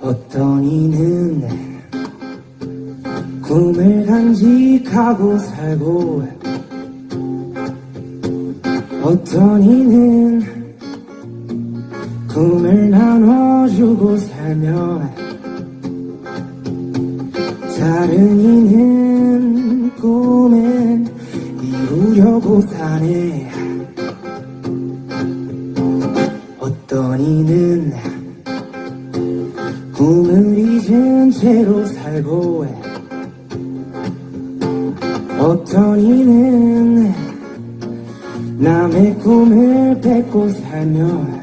어떤 이는 꿈을 간직하고 살고 어떤 이는 꿈을 나눠주고 살며 다른 이는 꿈을 이루려고 사네 이는 꿈을 잊은 채로 살고 어떤 이는 남의 꿈을 뺏고 살며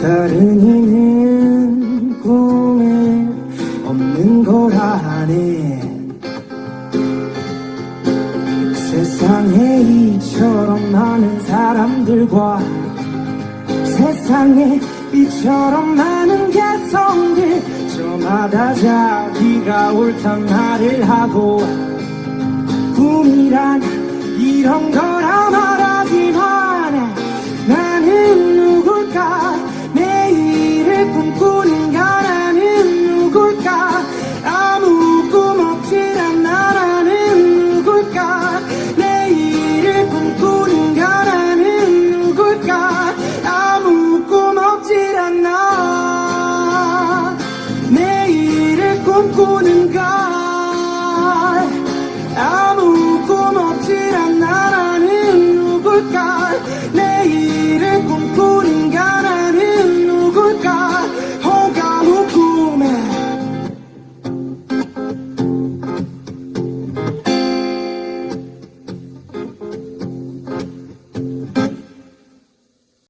다른 이는 세상에 이처럼 많은 개성들 저마다 자기가 옳단 말을 하고 꿈이란 이런 거라 보는 걸